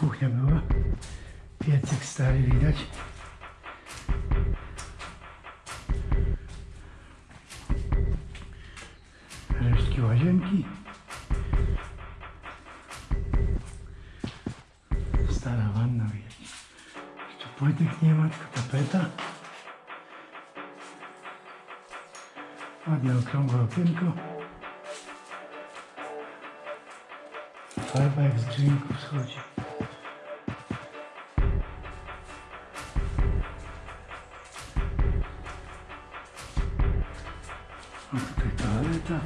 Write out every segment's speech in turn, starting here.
kuchnia była. Piecyk stary widać. Resztki łazienki. Stara wanna widać. Jeszcze płytek nie ma, tylko tapeta. Ładne okrągłe okienko. Farba jak z drzwików schodzi. 疲れた。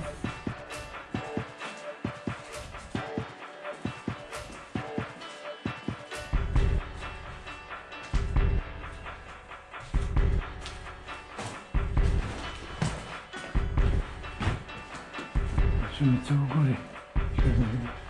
Şimdi çabuk oraya. Şöyle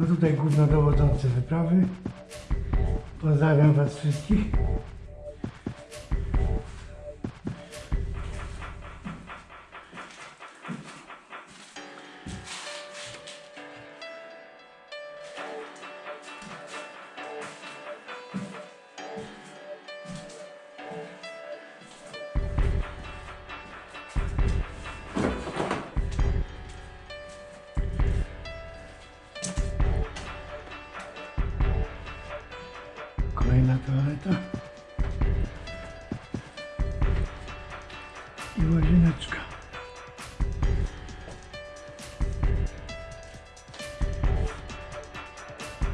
No tutaj głównodowodzący wyprawy. Pozdrawiam Was wszystkich. Kolejna toaleta. I łazieneczka.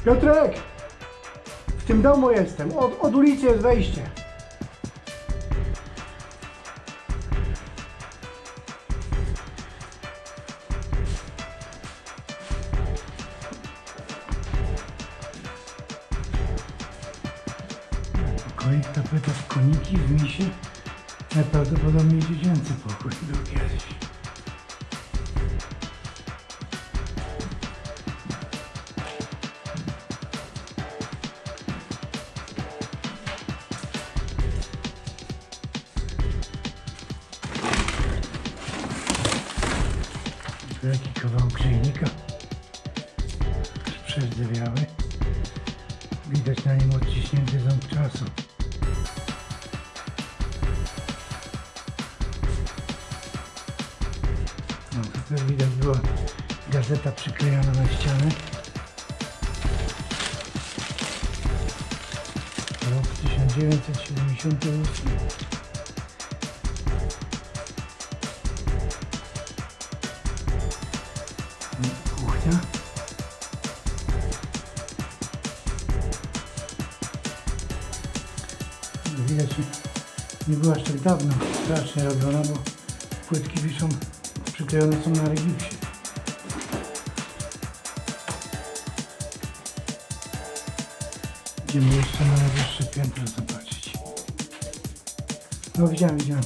Piotrek! W tym domu jestem. Od, od ulicy jest wejście. Pokoik, tapeta w koniki, w misie. Najprawdopodobniej dziecięcy pokój kiedyś. Tu Jaki kawał grzejnika. Przezdywiały. Widać na nim odciśnięty ząb czasu. Tutaj widać była gazeta przyklejona na ścianę. Rok 1978. Kuchnia. Widać, nie była aż tak dawno strasznie robiona, bo płytki wiszą, przyklejone są na regipsie. Idziemy jeszcze na najwyższe piętro zobaczyć. No widziałem, widziałem.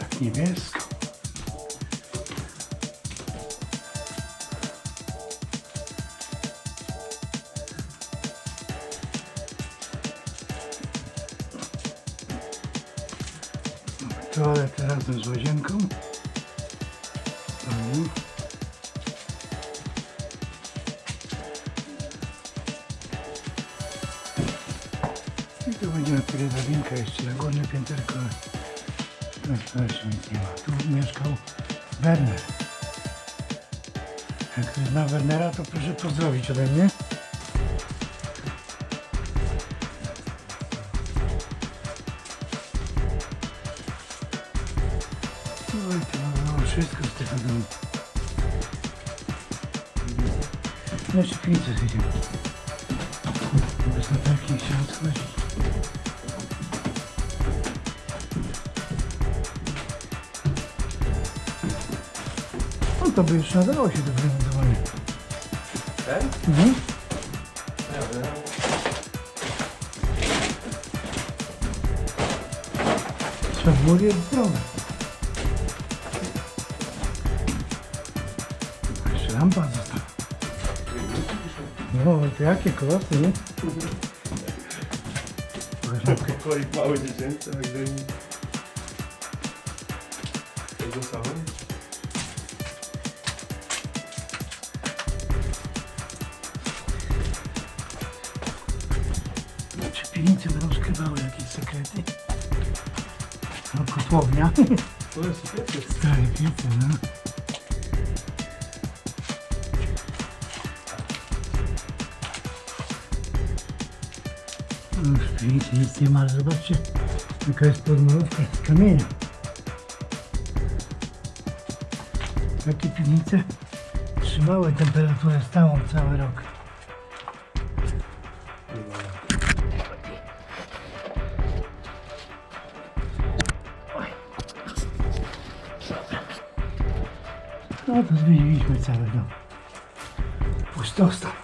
Tak niebiesko. Toaletę razem z łazienką. I tu będzie tyle drabinka jeszcze na górne pięterko. Jeszcze nic nie ma. Tu mieszkał Werner. Jak ktoś zna Wernera, to proszę pozdrowić ode mnie. No jeszcze pizzę zjedziemy. Bez latarki chciałem odchodzić. No to by już nadało się do wyremontowania. Ten? Mhm. Nie wiem. Trzeba było je zdrowe. Jeszcze lampa została. No, jakie kolosy, nie? Pokoik mały dziecięcy, do nim. Tego samego? Czy piwnice będą skrywały jakieś sekrety? No, kotłownia. To jest piecy. Stare piece, no. No, piwnicy nic nie ma, ale zobaczcie, jaka jest podmurówka z kamienia. Takie piwnice trzymały temperaturę stałą cały rok. No to zmieniliśmy cały dom. Pustostan.